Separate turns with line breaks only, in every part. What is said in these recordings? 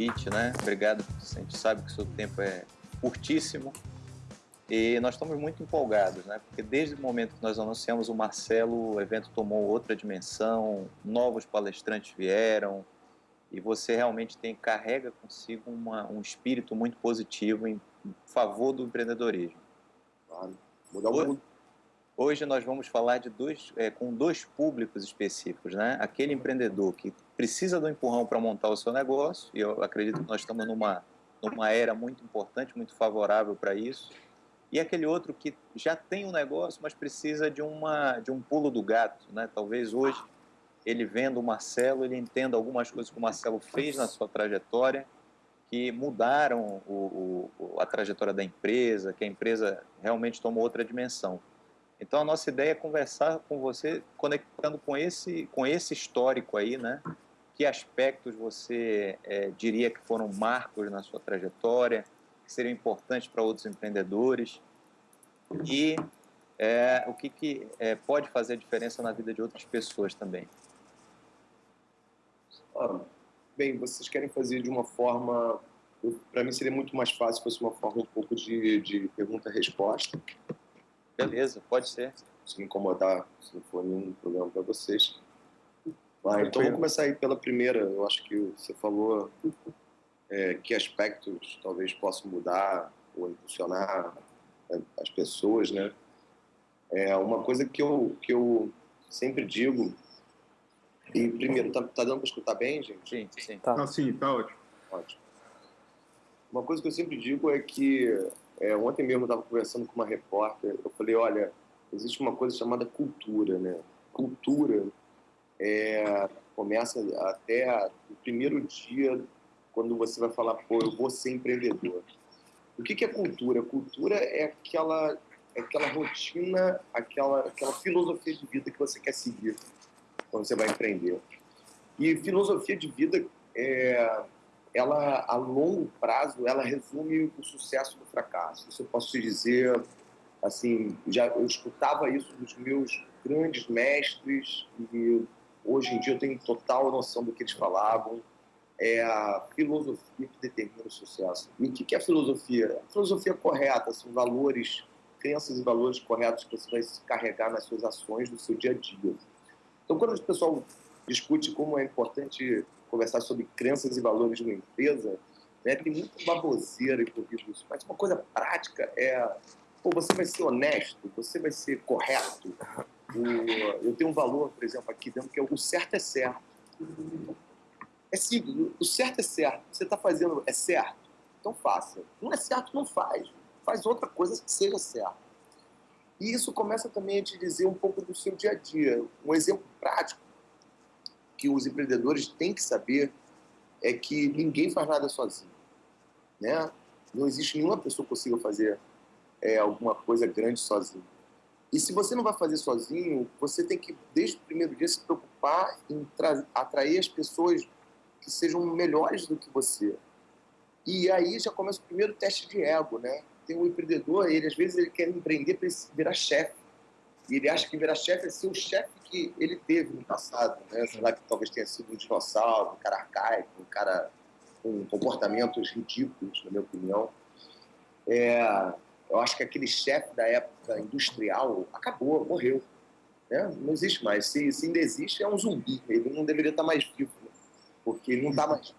convite, né? Obrigado, a gente sabe que o seu tempo é curtíssimo e nós estamos muito empolgados, né? Porque desde o momento que nós anunciamos o Marcelo, o evento tomou outra dimensão, novos palestrantes vieram e você realmente tem carrega consigo uma, um espírito muito positivo em favor do empreendedorismo.
Claro. Mudar o mundo.
Hoje nós vamos falar de dois, é, com dois públicos específicos, né? Aquele empreendedor que precisa do empurrão para montar o seu negócio, e eu acredito que nós estamos numa, numa era muito importante, muito favorável para isso, e aquele outro que já tem um negócio, mas precisa de, uma, de um pulo do gato. Né? Talvez hoje, ele vendo o Marcelo, ele entenda algumas coisas que o Marcelo fez na sua trajetória, que mudaram o, o, a trajetória da empresa, que a empresa realmente tomou outra dimensão. Então, a nossa ideia é conversar com você, conectando com esse, com esse histórico aí, né? Que aspectos você é, diria que foram marcos na sua trajetória, que seriam importantes para outros empreendedores e é, o que, que é, pode fazer diferença na vida de outras pessoas também.
Ah, bem, vocês querem fazer de uma forma... Para mim seria muito mais fácil se fosse uma forma um pouco de, de pergunta-resposta.
Beleza, pode ser.
Se me incomodar, se não for nenhum problema para vocês. Ah, então vamos começar aí pela primeira. Eu acho que você falou é, que aspectos talvez possam mudar ou impulsionar as pessoas, né? É uma coisa que eu que eu sempre digo. E primeiro, tá, tá dando para escutar bem, gente?
Sim, sim.
Tá. Ah, sim, tá ótimo.
Ótimo. Uma coisa que eu sempre digo é que é, ontem mesmo eu estava conversando com uma repórter. Eu falei, olha, existe uma coisa chamada cultura, né? Cultura é, começa até o primeiro dia quando você vai falar, pô, eu vou ser empreendedor. O que, que é cultura? Cultura é aquela, é aquela rotina, aquela, aquela filosofia de vida que você quer seguir quando você vai empreender. E filosofia de vida, é, ela a longo prazo, ela resume o sucesso do fracasso. Isso eu posso te dizer, assim, já eu escutava isso dos meus grandes mestres e hoje em dia eu tenho total noção do que eles falavam é a filosofia que determina o sucesso. E o que é a filosofia? A filosofia correta são valores, crenças e valores corretos que você vai carregar nas suas ações do seu dia a dia. Então, quando o pessoal discute como é importante conversar sobre crenças e valores de uma empresa, né, tem muita baboseira envolvida isso. Mas uma coisa prática é, pô, você vai ser honesto, você vai ser correto. O, eu tenho um valor, por exemplo, aqui dentro que é o certo é certo. É simples, o certo é certo. Você está fazendo é certo, então faça. Não é certo, não faz. Faz outra coisa que seja certo. E isso começa também a te dizer um pouco do seu dia a dia. Um exemplo prático que os empreendedores têm que saber é que ninguém faz nada sozinho. Né? Não existe nenhuma pessoa que consiga fazer é, alguma coisa grande sozinho. E se você não vai fazer sozinho, você tem que, desde o primeiro dia, se preocupar em atrair as pessoas que sejam melhores do que você. E aí já começa o primeiro teste de ego, né? Tem um empreendedor, ele às vezes ele quer empreender para virar chefe. E ele acha que virar chefe é ser o chefe que ele teve no passado, né? Sei lá, que talvez tenha sido um dinossauro, um cara arcaico, um cara com comportamentos ridículos, na minha opinião. É, eu acho que aquele chefe da época industrial acabou, morreu. Né? Não existe mais. Se, se ainda existe, é um zumbi. Ele não deveria estar mais vivo porque ele não está mais.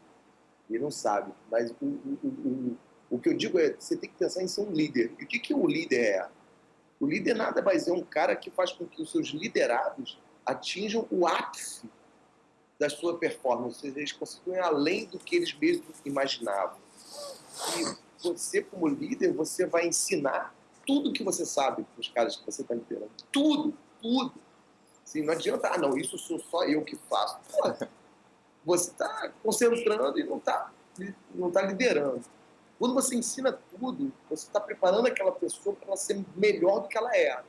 Ele não sabe. Mas o, o, o, o que eu digo é você tem que pensar em ser um líder. E o que, que o líder é? O líder nada mais é um cara que faz com que os seus liderados atinjam o ápice da sua performance, ou seja, eles conseguem além do que eles mesmos imaginavam. E você, como líder, você vai ensinar tudo que você sabe para os caras que você está liderando. Tudo, tudo. Assim, não adianta, ah, não, isso sou só eu que faço. Pô, você está concentrando e não está não tá liderando. Quando você ensina tudo, você está preparando aquela pessoa para ela ser melhor do que ela é.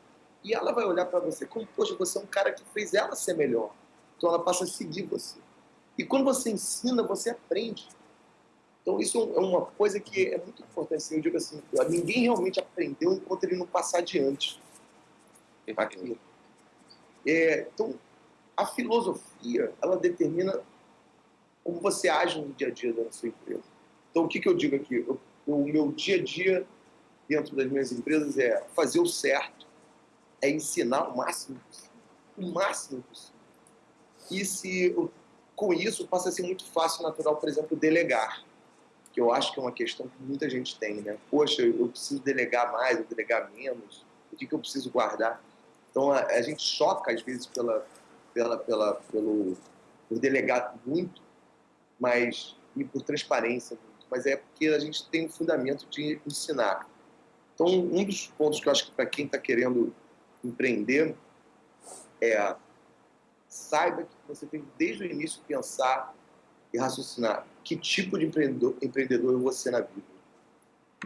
E ela vai olhar para você como, poxa, você é um cara que fez ela ser melhor. Então ela passa a seguir você. E quando você ensina, você aprende. Então isso é uma coisa que é muito importante. Eu digo assim, ninguém realmente aprendeu enquanto ele não passar adiante. Aquilo. É, então, a filosofia, ela determina como você age no dia a dia da sua empresa. Então, o que, que eu digo aqui? Eu, o meu dia a dia dentro das minhas empresas é fazer o certo, é ensinar o máximo possível, o máximo possível. E se com isso passa a ser muito fácil, natural, por exemplo, delegar, que eu acho que é uma questão que muita gente tem, né? Poxa, eu preciso delegar mais, ou delegar menos, o que, que eu preciso guardar? Então a, a gente choca às vezes pela, pela, pela, pelo por delegar muito, mas e por transparência muito, mas é porque a gente tem um fundamento de ensinar. Então um dos pontos que eu acho que para quem está querendo empreender é saiba que você tem desde o início pensar e raciocinar que tipo de empreendedor, empreendedor eu vou ser na vida.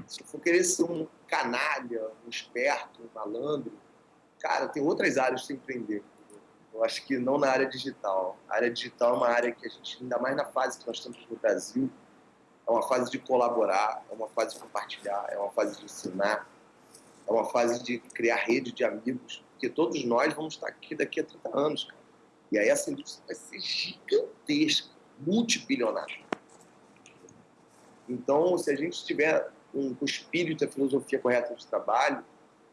Se eu for querer ser um canalha, um esperto, um malandro, cara, tem outras áreas de empreender. Eu acho que não na área digital. A área digital é uma área que a gente, ainda mais na fase que nós estamos no Brasil, é uma fase de colaborar, é uma fase de compartilhar, é uma fase de ensinar, é uma fase de criar rede de amigos, porque todos nós vamos estar aqui daqui a 30 anos, cara. E aí essa indústria vai ser gigantesca, multibilionária. Então, se a gente tiver um, o espírito e filosofia correta de trabalho,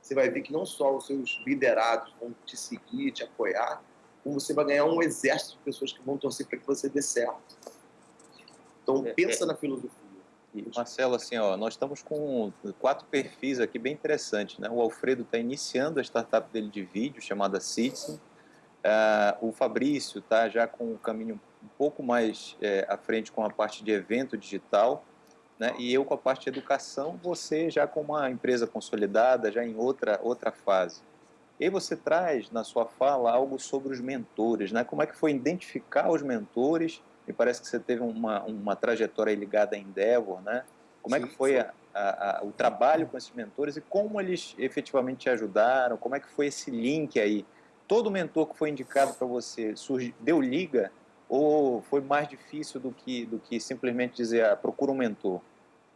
você vai ver que não só os seus liderados vão te seguir, te apoiar, como você vai ganhar um exército de pessoas que vão torcer para que você dê certo. Então, é, pensa é, na filosofia.
Marcelo, assim, ó, nós estamos com quatro perfis aqui bem interessantes. Né? O Alfredo está iniciando a startup dele de vídeo, chamada Citizen. Uh, o Fabrício está já com o caminho um pouco mais é, à frente com a parte de evento digital né? E eu com a parte de educação, você já com uma empresa consolidada, já em outra, outra fase. E aí você traz na sua fala algo sobre os mentores, né? Como é que foi identificar os mentores? Me parece que você teve uma, uma trajetória ligada a Endeavor, né? Como sim, é que foi a, a, a, o trabalho com esses mentores e como eles efetivamente te ajudaram? Como é que foi esse link aí? Todo mentor que foi indicado para você surgiu, deu liga ou foi mais difícil do que, do que simplesmente dizer, ah, procura um mentor?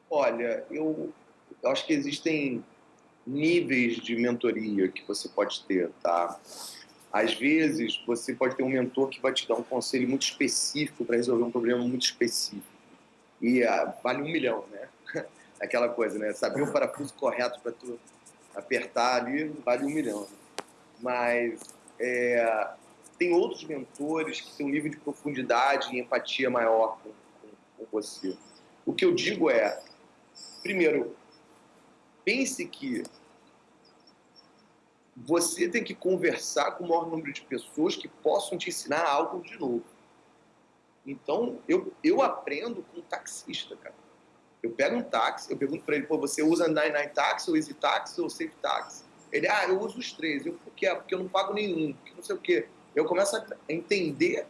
Olha, eu, eu acho que existem níveis de mentoria que você pode ter, tá? Às vezes, você pode ter um mentor que vai te dar um conselho muito específico para resolver um problema muito específico. E ah, vale um milhão, né? Aquela coisa, né? Saber o parafuso correto para tu apertar ali vale um milhão. Né? Mas é, tem outros mentores que têm um nível de profundidade e empatia maior com, com, com você. O que eu digo é, primeiro, pense que você tem que conversar com o maior número de pessoas que possam te ensinar algo de novo. Então, eu, eu aprendo com taxista, cara. Eu pego um táxi, eu pergunto para ele, pô, você usa 99 Taxi, ou Easy Taxi, ou Safe Taxi? Ele, ah, eu uso os três. Eu, por quê? Porque eu não pago nenhum, porque não sei o quê eu começo a entender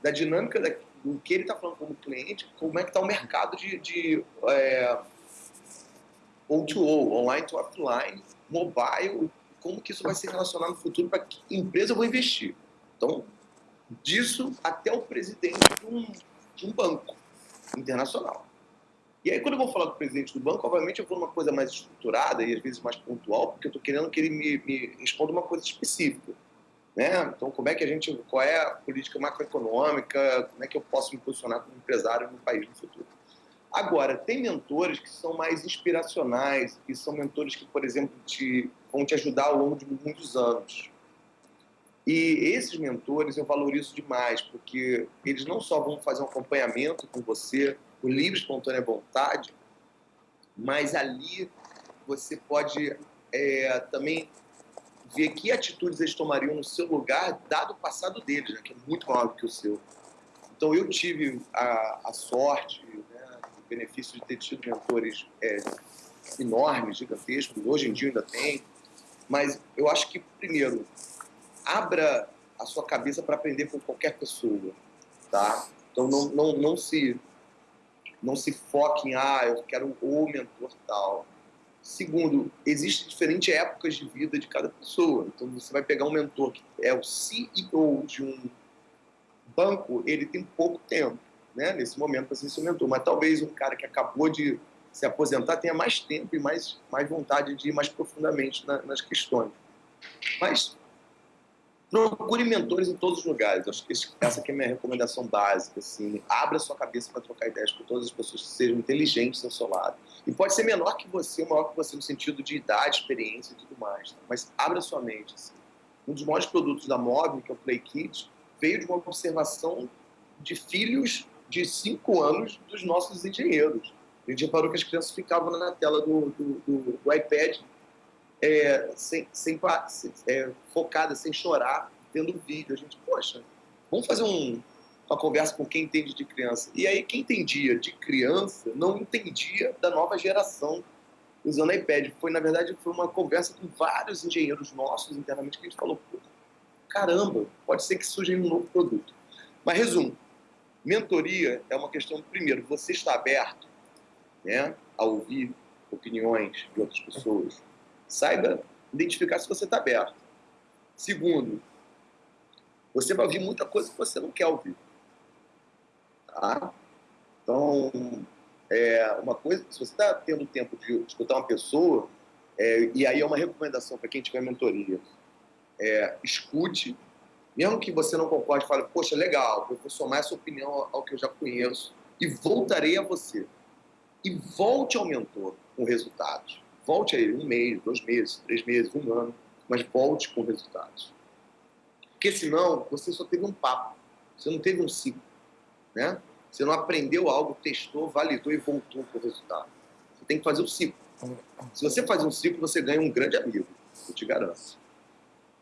da dinâmica da, do que ele está falando como cliente, como é que está o mercado de, de é, O2O, online to offline, mobile, como que isso vai se relacionar no futuro, para que empresa eu vou investir. Então, disso até o presidente de um, de um banco internacional. E aí, quando eu vou falar com o presidente do banco, obviamente eu vou numa coisa mais estruturada e às vezes mais pontual, porque eu estou querendo que ele me, me responda uma coisa específica. Né? Então, como é que a gente, qual é a política macroeconômica, como é que eu posso me posicionar como empresário no país no futuro? Agora, tem mentores que são mais inspiracionais, que são mentores que, por exemplo, te, vão te ajudar ao longo de muitos anos. E esses mentores eu valorizo demais, porque eles não só vão fazer um acompanhamento com você, por livre, espontânea vontade, mas ali você pode é, também ver que atitudes eles tomariam no seu lugar, dado o passado deles, né, que é muito maior do que o seu. Então, eu tive a, a sorte, o benefício de ter tido mentores é, enormes, gigantescos, hoje em dia ainda tem, mas eu acho que, primeiro, abra a sua cabeça para aprender com qualquer pessoa, tá? Então, não, não, não, se, não se foque em, ah, eu quero o mentor tal Segundo, existem diferentes épocas de vida de cada pessoa. Então, você vai pegar um mentor que é o CEO de um banco, ele tem pouco tempo, né, nesse momento, para ser seu mentor. Mas talvez um cara que acabou de se aposentar tenha mais tempo e mais, mais vontade de ir mais profundamente na, nas questões. Mas procure mentores em todos os lugares. Acho que essa aqui é a minha recomendação básica. Assim, abra sua cabeça para trocar ideias com todas as pessoas que sejam inteligentes ao seu lado. E pode ser menor que você, maior que você no sentido de idade, experiência e tudo mais. Tá? Mas abra sua mente. Assim. Um dos maiores produtos da Móvel, que é o Play Kids, veio de uma observação de filhos de 5 anos dos nossos engenheiros. A gente reparou que as crianças ficavam na tela do, do, do, do iPad é, sem, sem, é, focada, sem chorar, vendo vídeo. A gente, poxa, vamos fazer um, uma conversa com quem entende de criança. E aí, quem entendia de criança não entendia da nova geração usando iPad. Foi, na verdade, foi uma conversa com vários engenheiros nossos internamente que a gente falou, caramba, pode ser que surja um novo produto. Mas, resumo, mentoria é uma questão, primeiro, você está aberto né, a ouvir opiniões de outras pessoas, saiba identificar se você está aberto. Segundo, você vai ouvir muita coisa que você não quer ouvir. Tá? Então, é uma coisa, se você está tendo tempo de escutar uma pessoa, é, e aí é uma recomendação para quem tiver mentoria, é, escute, mesmo que você não concorde, fale, poxa, legal, eu vou somar essa opinião ao que eu já conheço e voltarei a você. E volte ao mentor com resultados. Volte a ele um mês, dois meses, três meses, um ano, mas volte com resultados. Porque senão você só teve um papo, você não teve um ciclo. Né? Você não aprendeu algo, testou, validou e voltou para o resultado. Você tem que fazer o ciclo. Se você faz um ciclo, você ganha um grande amigo, eu te garanto.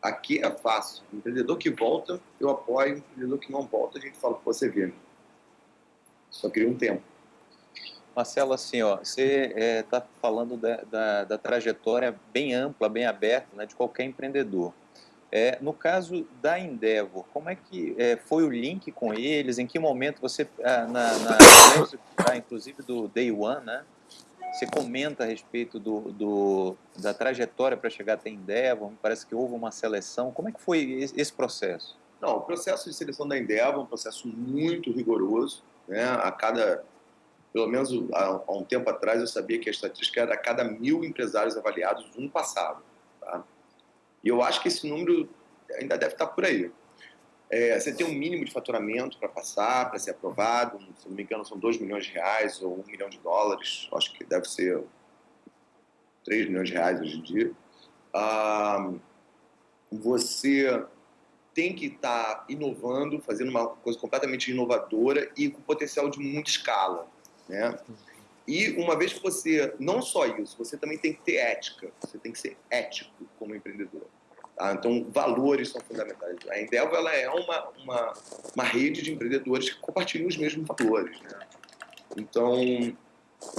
Aqui é fácil. Empreendedor que volta, eu apoio. Empreendedor que não volta, a gente fala que você vê. Só queria um tempo.
Marcelo, assim, ó, você está é, tá falando da, da, da, trajetória bem ampla, bem aberta, né, de qualquer empreendedor. É, no caso da Endeavor, como é que é, foi o link com eles? Em que momento você, ah, na, na ah, inclusive do Day One, né, você comenta a respeito do, do da trajetória para chegar até Endeavor? Parece que houve uma seleção. Como é que foi esse processo?
Não, o processo de seleção da Endeavor é um processo muito rigoroso. Né? A cada pelo menos há, um tempo atrás eu sabia que a estatística era a cada mil empresários avaliados, um passado. Tá? E eu acho que esse número ainda deve estar por aí. É, você tem um mínimo de faturamento para passar, para ser aprovado, se não me engano são 2 milhões de reais ou 1 milhão de dólares, acho que deve ser 3 milhões de reais hoje em dia. Você tem que estar inovando, fazendo uma coisa completamente inovadora e com potencial de muita escala. Né? E uma vez que você, não só isso, você também tem que ter ética, você tem que ser ético como empreendedor. Tá? Então, valores são fundamentais. A Endeavor ela é uma, uma, uma rede de empreendedores que compartilham os mesmos valores. Né? Então,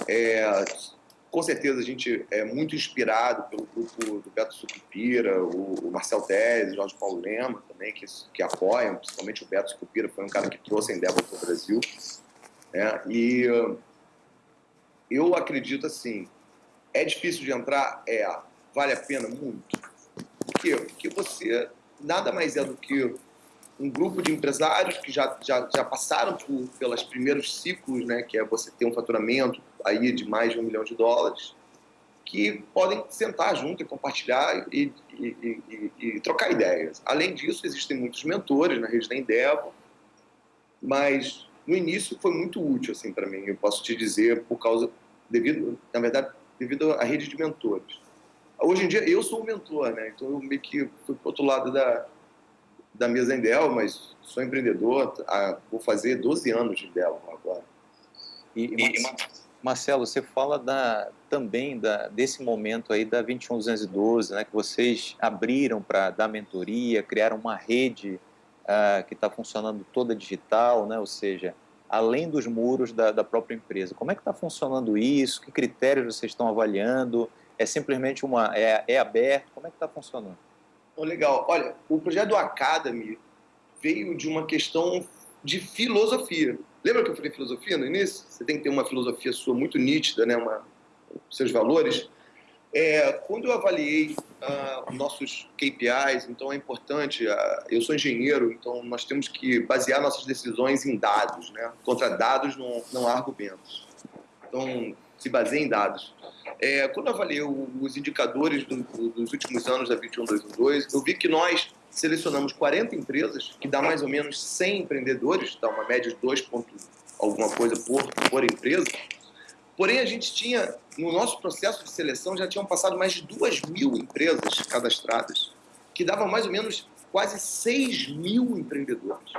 é, com certeza a gente é muito inspirado pelo grupo do Beto Sucupira, o, o Marcel o Jorge Paulo Lema também, que, que apoiam, principalmente o Beto Sucupira, foi um cara que trouxe a Endeavor para o Brasil. Né? E eu acredito assim, é difícil de entrar? É. Vale a pena? Muito. Quê? Porque você nada mais é do que um grupo de empresários que já, já, já passaram por, pelos primeiros ciclos, né, que é você ter um faturamento aí de mais de um milhão de dólares, que podem sentar junto e compartilhar e, e, e, e trocar ideias. Além disso, existem muitos mentores na rede da Endeavor, mas no início foi muito útil assim para mim. Eu posso te dizer por causa devido, na verdade, devido à rede de mentores. Hoje em dia eu sou um mentor, né? Então eu meio que fui pro outro lado da da mesa em Dell, mas sou empreendedor, vou fazer 12 anos de Dell agora.
E, e Marcelo, você fala da, também da, desse momento aí da 21212, né, que vocês abriram para dar mentoria, criaram uma rede uh, que está funcionando toda digital, né? ou seja, além dos muros da, da própria empresa. Como é que está funcionando isso? Que critérios vocês estão avaliando? É simplesmente uma... é, é aberto? Como é que está funcionando?
Oh, legal. Olha, o projeto do Academy veio de uma questão de filosofia. Lembra que eu falei filosofia no início? Você tem que ter uma filosofia sua muito nítida, né? Uma, seus valores. É, quando eu avaliei uh, nossos KPIs, então é importante, uh, eu sou engenheiro, então nós temos que basear nossas decisões em dados, né? Contra dados não, não há argumentos. Então, se baseia em dados. É, quando eu avaliei os indicadores do, do, dos últimos anos da 21212, eu vi que nós selecionamos 40 empresas, que dá mais ou menos 100 empreendedores, dá uma média de 2 pontos alguma coisa por, por empresa. Porém, a gente tinha, no nosso processo de seleção, já tinham passado mais de 2 mil empresas cadastradas, que dava mais ou menos quase 6 mil empreendedores.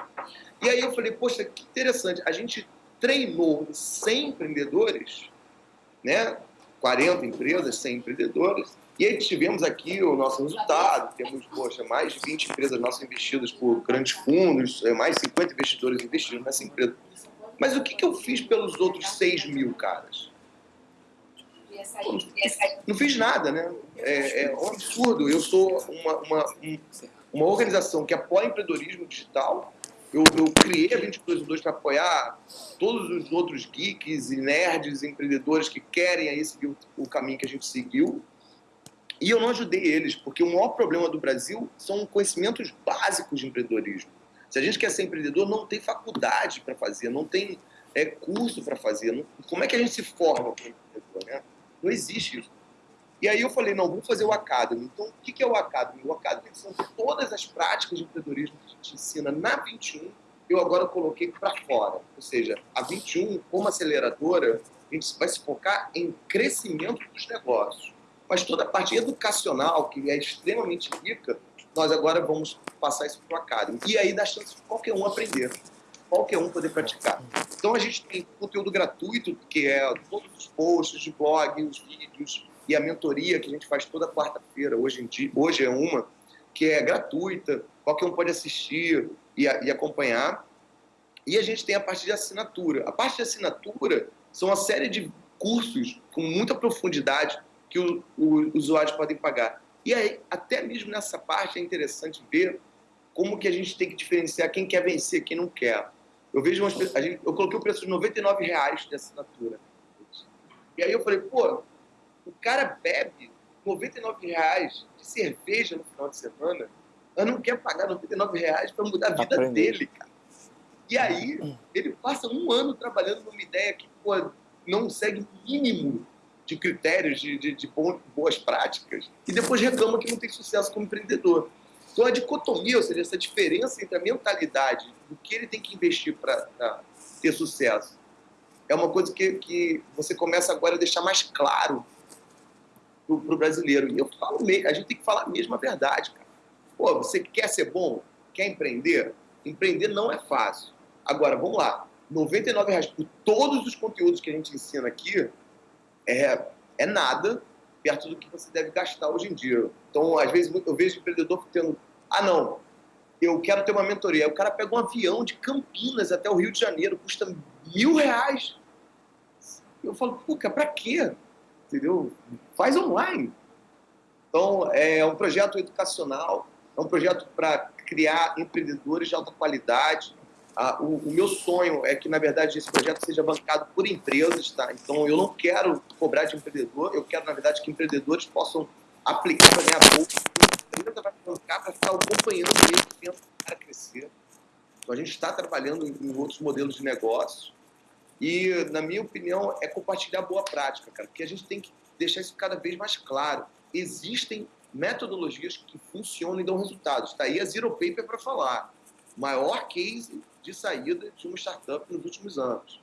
E aí eu falei, poxa, que interessante, a gente treinou 100 empreendedores, né? 40 empresas, 100 empreendedores, e aí tivemos aqui o nosso resultado, temos, poxa, mais de 20 empresas nossas investidas por grandes fundos, é, mais 50 investidores investindo nessa empresa. Mas o que, que eu fiz pelos outros 6 mil caras? Não fiz nada, né? É, é um absurdo. Eu sou uma, uma, uma organização que apoia empreendedorismo digital, eu, eu criei a 22 para apoiar todos os outros geeks e nerds, empreendedores que querem aí seguir o, o caminho que a gente seguiu. E eu não ajudei eles, porque o maior problema do Brasil são conhecimentos básicos de empreendedorismo. Se a gente quer ser empreendedor, não tem faculdade para fazer, não tem é, curso para fazer. Não, como é que a gente se forma como empreendedor? Né? Não existe isso. E aí eu falei, não, vamos fazer o Academy. Então, o que é o Academy? O Academy são todas as práticas de empreendedorismo que a gente ensina na 21, eu agora coloquei para fora. Ou seja, a 21, como aceleradora, a gente vai se focar em crescimento dos negócios. Mas toda a parte educacional, que é extremamente rica, nós agora vamos passar isso para o Academy. E aí dá chance de qualquer um aprender, qualquer um poder praticar. Então a gente tem conteúdo gratuito, que é todos os posts de blog, os vídeos, e a mentoria que a gente faz toda quarta-feira, hoje em dia, hoje é uma, que é gratuita, qualquer um pode assistir e, e acompanhar. E a gente tem a parte de assinatura. A parte de assinatura são uma série de cursos com muita profundidade que os usuários podem pagar. E aí, até mesmo nessa parte é interessante ver como que a gente tem que diferenciar quem quer vencer, quem não quer. Eu vejo umas, a gente, eu coloquei o preço de 99 reais de assinatura. E aí eu falei, pô, o cara bebe 99 reais de cerveja no final de semana, eu não quer pagar 99 reais para mudar a vida Aprender. dele, cara. E aí, ele passa um ano trabalhando numa ideia que pô, não segue o mínimo de critérios, de, de, de boas práticas, e depois reclama que não tem sucesso como empreendedor. Então, a dicotomia, ou seja, essa diferença entre a mentalidade do que ele tem que investir para ter sucesso, é uma coisa que, que você começa agora a deixar mais claro para o brasileiro. E eu falo a gente tem que falar a verdade, cara. Pô, você quer ser bom? Quer empreender? Empreender não é fácil. Agora, vamos lá. R$ reais por todos os conteúdos que a gente ensina aqui é, é nada perto do que você deve gastar hoje em dia. Então, às vezes, eu vejo empreendedor tendo... Ah, não, eu quero ter uma mentoria. O cara pega um avião de Campinas até o Rio de Janeiro, custa mil reais. Eu falo, pô, para quê? Entendeu? Faz online. Então, é um projeto educacional, é um projeto para criar empreendedores de alta qualidade. Ah, o, o, meu sonho é que, na verdade, esse projeto seja bancado por empresas, tá? Então, eu não quero cobrar de empreendedor, eu quero, na verdade, que empreendedores possam aplicar para ganhar bolsa. A empresa vai bancar para ficar acompanhando ele, tentando para crescer. Então, a gente está trabalhando em, em outros modelos de negócio e, na minha opinião, é compartilhar boa prática, cara, porque a gente tem que deixar isso cada vez mais claro. Existem metodologias que funcionam e dão resultados. Está aí a Zero Paper para falar. Maior case de saída de uma startup nos últimos anos.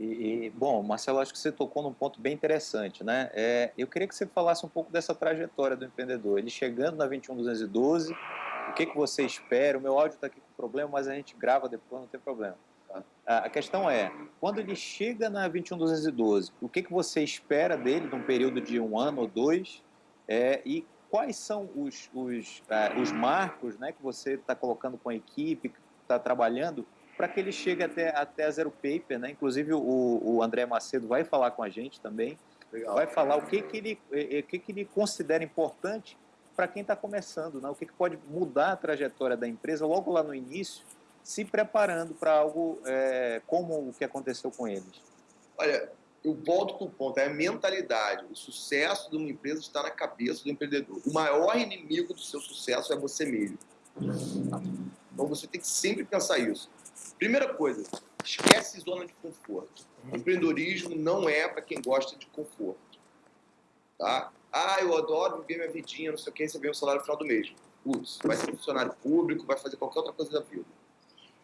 E, e, bom, Marcelo, acho que você tocou num ponto bem interessante, né? É, eu queria que você falasse um pouco dessa trajetória do empreendedor. Ele chegando na 21212, o que, que você espera? O meu áudio está aqui com problema, mas a gente grava depois, não tem problema. A questão é, quando ele chega na 21212, o que, que você espera dele num período de um ano ou dois? É, e quais são os, os, uh, os marcos né, que você está colocando com a equipe, está trabalhando, para que ele chegue até, até a Zero Paper? Né? Inclusive, o, o André Macedo vai falar com a gente também, Legal. vai falar o que, que, ele, o que, que ele considera importante para quem está começando, né? o que, que pode mudar a trajetória da empresa logo lá no início, se preparando para algo é, como o que aconteceu com eles?
Olha, eu volto para o ponto, é a mentalidade. O sucesso de uma empresa está na cabeça do empreendedor. O maior inimigo do seu sucesso é você mesmo. Então você tem que sempre pensar isso. Primeira coisa, esquece zona de conforto. empreendedorismo não é para quem gosta de conforto. Tá? Ah, eu adoro viver minha vidinha, não sei o que, receber o salário no final do mês. Putz, vai ser funcionário público, vai fazer qualquer outra coisa da vida.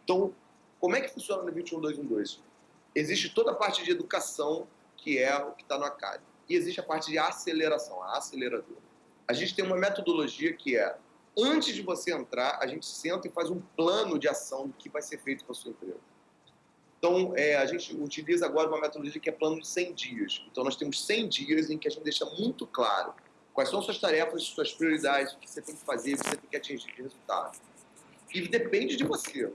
Então, como é que funciona no 21212? Existe toda a parte de educação, que é o que está no ACAD. E existe a parte de aceleração, a aceleradora. A gente tem uma metodologia que é, antes de você entrar, a gente senta e faz um plano de ação do que vai ser feito com a sua empresa. Então, é, a gente utiliza agora uma metodologia que é plano de 100 dias. Então, nós temos 100 dias em que a gente deixa muito claro quais são suas tarefas, suas prioridades, o que você tem que fazer, o que você tem que atingir de resultado. E depende de você.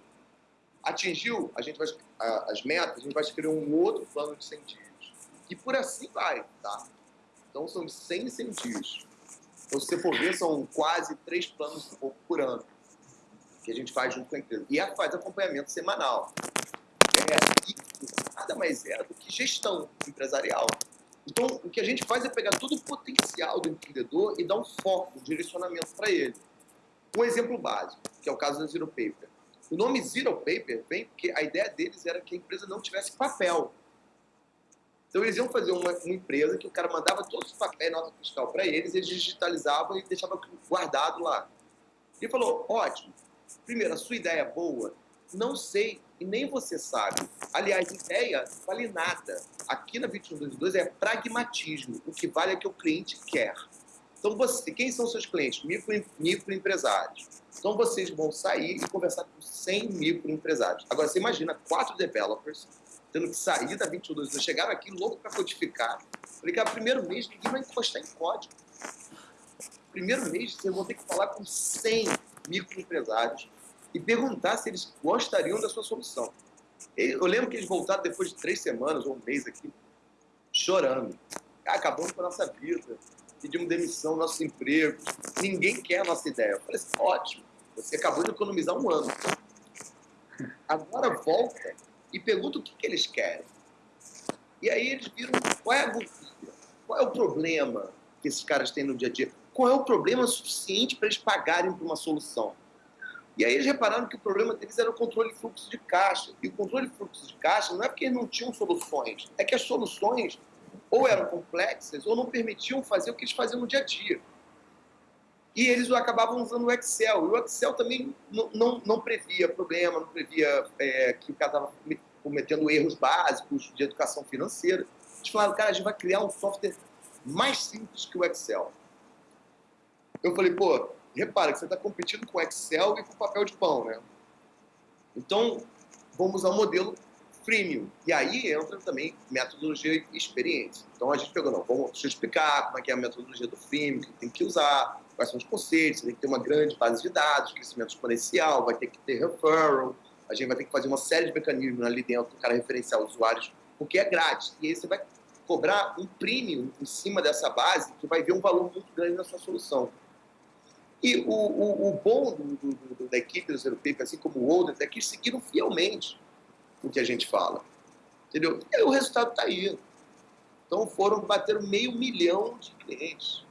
Atingiu a gente vai, as metas, a gente vai escrever um outro plano de 100 dias. E por assim vai, tá? Então, são 100 100 dias. Então, se você for ver, são quase três planos por ano que a gente faz junto com a empresa. E faz acompanhamento semanal é, isso nada mais é do que gestão empresarial. Então, o que a gente faz é pegar todo o potencial do empreendedor e dar um foco, um direcionamento para ele. Um exemplo básico, que é o caso da Zero Paper. O nome Zero Paper vem porque a ideia deles era que a empresa não tivesse papel. Então, eles iam fazer uma, uma empresa que o cara mandava todos os papéis, nota fiscal para eles, eles digitalizavam e deixavam guardado lá. Ele falou, ótimo, primeiro, a sua ideia é boa, não sei e nem você sabe. Aliás, ideia vale nada. Aqui na 2122 é pragmatismo. O que vale é que o cliente quer. Então, você, quem são seus clientes? Micro, microempresários. Então, vocês vão sair e conversar com 100 microempresários. Agora, você imagina quatro developers tendo que sair da 22. Chegaram aqui louco para codificar. Falei, cara, primeiro mês ninguém vai encostar em código. Primeiro mês vocês vão ter que falar com 100 microempresários e perguntar se eles gostariam da sua solução. Eu lembro que eles voltaram depois de três semanas ou um mês aqui, chorando. Ah, acabamos com a nossa vida, pedimos demissão, nossos empregos, ninguém quer a nossa ideia. Eu falei assim, ótimo, você acabou de economizar um ano. Agora volta e pergunta o que, que eles querem. E aí eles viram qual é a gordura, qual é o problema que esses caras têm no dia a dia, qual é o problema suficiente para eles pagarem por uma solução. E aí eles repararam que o problema deles era o controle de fluxo de caixa. E o controle de fluxo de caixa não é porque eles não tinham soluções, é que as soluções ou eram complexas ou não permitiam fazer o que eles faziam no dia a dia. E eles acabavam usando o Excel. E o Excel também não, não, não previa problema, não previa é, que o cara estava cometendo erros básicos de educação financeira. Eles falaram, cara, a gente vai criar um software mais simples que o Excel. Eu falei, pô, repara que você está competindo com Excel e com papel de pão, né? Então, vamos usar o modelo freemium. E aí entra também metodologia e experiência. Então, a gente pegou, não, vamos, deixa eu explicar como é que é a metodologia do freemium, que tem que usar, quais são os conceitos, tem que ter uma grande base de dados, crescimento exponencial, vai ter que ter referral, a gente vai ter que fazer uma série de mecanismos ali dentro, o cara referenciar usuários, porque é grátis. E aí você vai cobrar um premium em cima dessa base, que vai ver um valor muito grande na sua solução. E o, o, o bom do, do, do, da equipe do Zero Paper, assim como o Olders, é que seguiram fielmente o que a gente fala. Entendeu? E aí o resultado está aí. Então foram, bater meio milhão de clientes.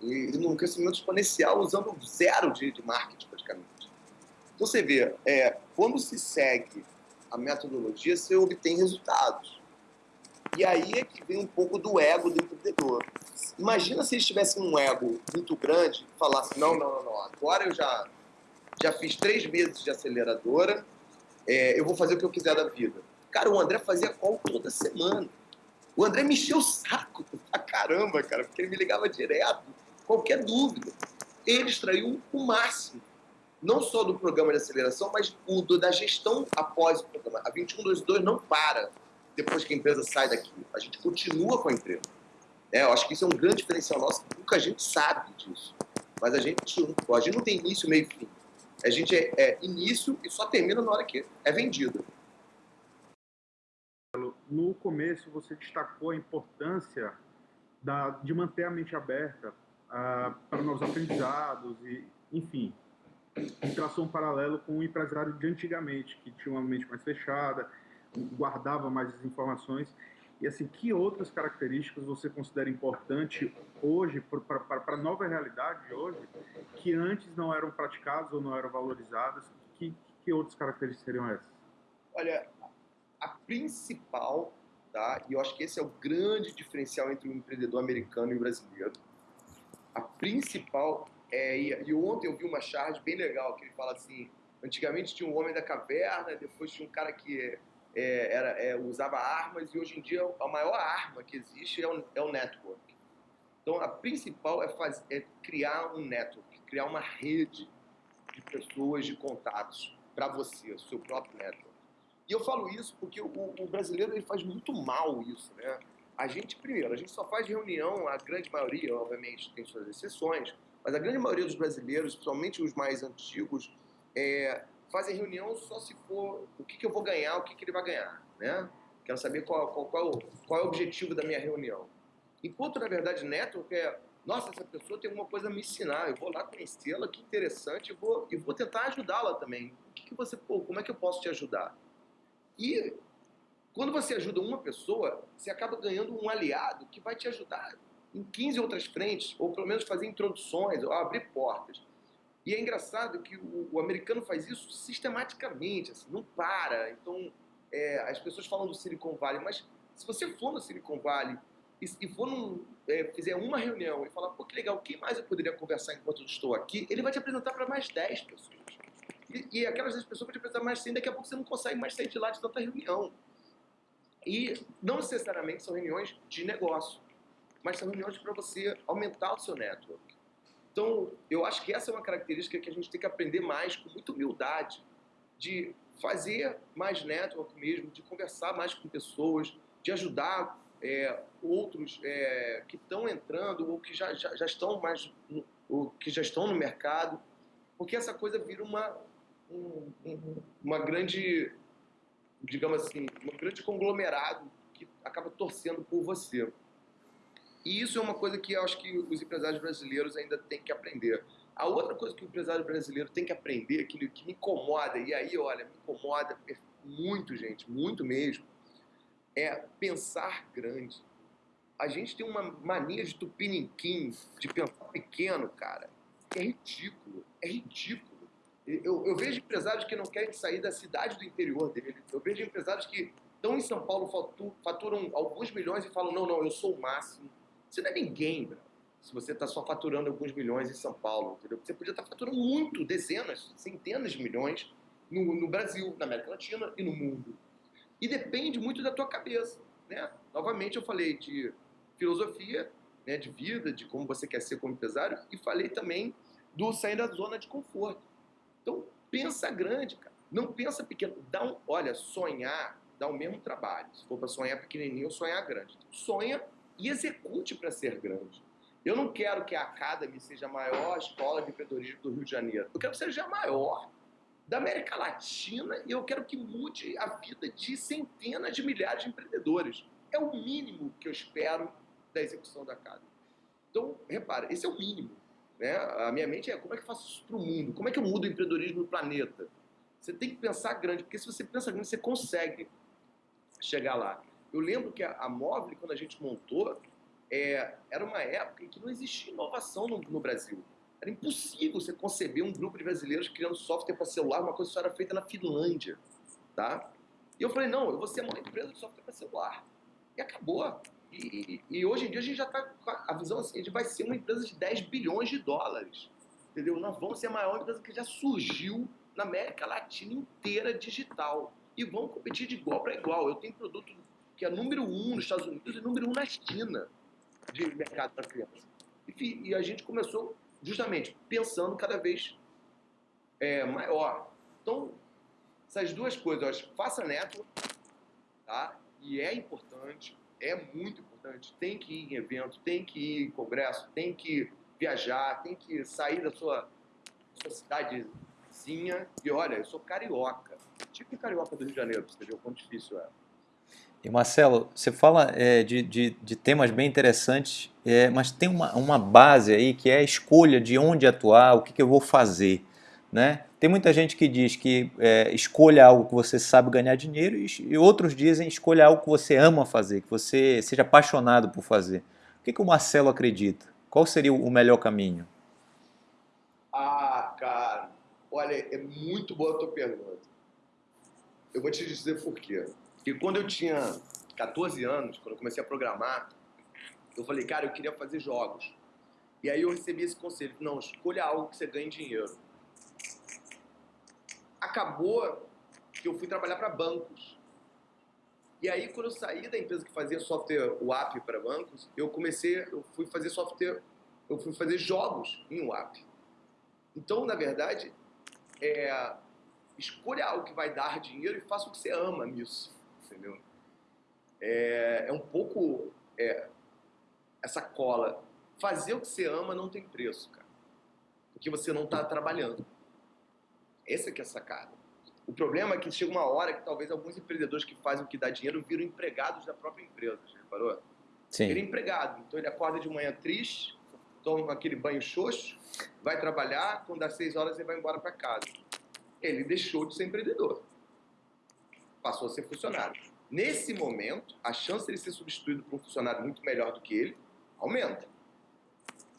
E, e num crescimento exponencial, usando zero de, de marketing praticamente. Então você vê, é, quando se segue a metodologia, você obtém resultados. E aí é que vem um pouco do ego do empreendedor. Imagina se eles tivessem um ego muito grande e falassem, não, não, não, não, agora eu já, já fiz três meses de aceleradora, é, eu vou fazer o que eu quiser da vida. Cara, o André fazia call toda semana. O André me encheu o saco pra caramba, cara, porque ele me ligava direto, qualquer dúvida. Ele extraiu o máximo, não só do programa de aceleração, mas o, da gestão após o programa. A 2122 não para depois que a empresa sai daqui. A gente continua com a empresa. É, eu acho que isso é um grande diferencial nosso, pouca gente sabe disso. Mas a gente, a gente não tem início, meio e fim. A gente é, é início e só termina na hora que é vendido.
No começo, você destacou a importância da, de manter a mente aberta uh, para novos aprendizados e, enfim, traçou um paralelo com o empresário de antigamente, que tinha uma mente mais fechada, guardava mais as informações. E assim, que outras características você considera importante hoje, para a nova realidade de hoje, que antes não eram praticadas ou não eram valorizadas? Que, que outras características seriam essas?
Olha, a principal, tá? e eu acho que esse é o grande diferencial entre o empreendedor americano e o brasileiro, a principal É, e, ontem eu vi uma charge bem legal que ele fala assim: antigamente tinha um homem da caverna, depois tinha um cara que é, era, é, usava armas e hoje em dia a maior arma que existe é o, é o network. Então a principal é, fazer, é criar um network, criar uma rede de pessoas, de contatos para você, o seu próprio network. E eu falo isso porque o, o, brasileiro ele faz muito mal isso, né? A gente, primeiro, a gente só faz reunião, a grande maioria, obviamente, tem suas exceções, mas a grande maioria dos brasileiros, principalmente os mais antigos, é, fazem reunião só se for o que, que eu vou ganhar, o que, que ele vai ganhar, né? Quero saber qual, qual, qual, qual é o objetivo da minha reunião. Enquanto, na verdade, network é, nossa, essa pessoa tem alguma coisa a me ensinar, eu vou lá conhecê-la, que interessante, e vou, e vou tentar ajudá-la também. O que, que você, pô, como é que eu posso te ajudar? E quando você ajuda uma pessoa, você acaba ganhando um aliado que vai te ajudar em 15 outras frentes, ou pelo menos fazer introduções, ou abrir portas. E é engraçado que o, o americano faz isso sistematicamente, assim, não para. Então, é, as pessoas falam do Silicon Valley, mas se você for no Silicon Valley e, e for num, é, fizer uma reunião e falar, pô, que legal, quem mais eu poderia conversar enquanto eu estou aqui? Ele vai te apresentar para mais 10 pessoas. E, e aquelas 10 pessoas vão te apresentar mais 100, daqui a pouco você não consegue mais sair de lá de tanta reunião. E não necessariamente são reuniões de negócio, mas são reuniões para você aumentar o seu network. Então, eu acho que essa é uma característica que a gente tem que aprender mais, com muita humildade, de fazer mais network mesmo, de conversar mais com pessoas, de ajudar é, outros é, que estão entrando ou que já, já, já estão mais ou que já estão no mercado, porque essa coisa vira uma, um, uma grande digamos assim, um grande conglomerado que acaba torcendo por você. E isso é uma coisa que eu acho que os empresários brasileiros ainda têm que aprender. A outra coisa que o empresário brasileiro tem que aprender, que, que me incomoda, e aí, olha, me incomoda muito, gente, muito mesmo, é pensar grande. A gente tem uma mania de tupiniquim, de pensar pequeno, cara, é ridículo, é ridículo. Eu, eu, vejo empresários que não querem sair da cidade do interior dele. Eu vejo empresários que estão em São Paulo, faturam alguns milhões e falam: não, não, eu sou o máximo. Você não é ninguém, bro, se você está só faturando alguns milhões em São Paulo. Entendeu? Você podia estar tá faturando muito, dezenas, centenas de milhões no, no Brasil, na América Latina e no mundo. E depende muito da tua cabeça. Né? Novamente, eu falei de filosofia, né, de vida, de como você quer ser como empresário, e falei também do sair da zona de conforto. Então, pensa grande, cara. Não pensa pequeno. Dá um, olha, sonhar dá o mesmo trabalho. Se for para sonhar pequenininho sonhar grande. Sonha e execute para ser grande. Eu não quero que a Academy seja a maior escola de empreendedorismo do Rio de Janeiro. Eu quero que seja a maior da América Latina e eu quero que mude a vida de centenas de milhares de empreendedores. É o mínimo que eu espero da execução da Academy. Então, repara, esse é o mínimo. Né? A minha mente é como é que eu faço isso para o mundo? Como é que eu mudo o empreendedorismo no planeta? Você tem que pensar grande, porque se você pensa grande, você consegue chegar lá. Eu lembro que a, a Mobile, quando a gente montou, é, era uma época em que não existia inovação no, no, Brasil. Era impossível você conceber um grupo de brasileiros criando software para celular, uma coisa que só era feita na Finlândia. Tá? E eu falei, não, eu vou ser uma empresa de software para celular. E acabou. E, e, hoje em dia a gente já está com a visão assim, a gente vai ser uma empresa de 10 bilhões de dólares. Entendeu? Nós vamos ser a maior empresa que já surgiu na América Latina inteira digital. E vamos competir de igual para igual. Eu tenho produto que é número um nos Estados Unidos e número um na China de mercado para criança. Enfim, e a gente começou justamente pensando cada vez é, maior. Então, essas duas coisas, faça neto, tá? E é importante, é muito importante. Tem que ir em evento, tem que ir em congresso, tem que viajar, tem que sair da sua, sua cidadezinha. E olha, eu sou carioca, tipo carioca do Rio de Janeiro, você ver o quão difícil é.
E Marcelo, você fala é, de, de, de, temas bem interessantes, é, mas tem uma, uma base aí que é a escolha de onde atuar, o que, que eu vou fazer. Né? Tem muita gente que diz que é, escolha algo que você sabe ganhar dinheiro e, e, outros dizem escolha algo que você ama fazer, que você seja apaixonado por fazer. O que, que o Marcelo acredita? Qual seria o melhor caminho?
Ah, cara, olha, é muito boa a tua pergunta. Eu vou te dizer por quê. Porque quando eu tinha 14 anos, quando eu comecei a programar, eu falei, cara, eu queria fazer jogos. E aí eu recebi esse conselho, não, escolha algo que você ganhe dinheiro. Acabou que eu fui trabalhar para bancos. E aí, quando eu saí da empresa que fazia software WAP para bancos, eu comecei, eu fui fazer software, eu fui fazer jogos em WAP. Então, na verdade, é, escolha algo que vai dar dinheiro e faça o que você ama nisso, entendeu? É, é um pouco é, essa cola. Fazer o que você ama não tem preço, cara. Porque você não está trabalhando. Essa que é a sacada. O problema é que chega uma hora que talvez alguns empreendedores que fazem o que dá dinheiro viram empregados da própria empresa, já reparou?
Sim.
Ele é empregado, então ele acorda de manhã triste, toma aquele banho xoxo, vai trabalhar, quando dá seis horas ele vai embora para casa. Ele deixou de ser empreendedor, passou a ser funcionário. Nesse momento, a chance de ele ser substituído por um funcionário muito melhor do que ele aumenta.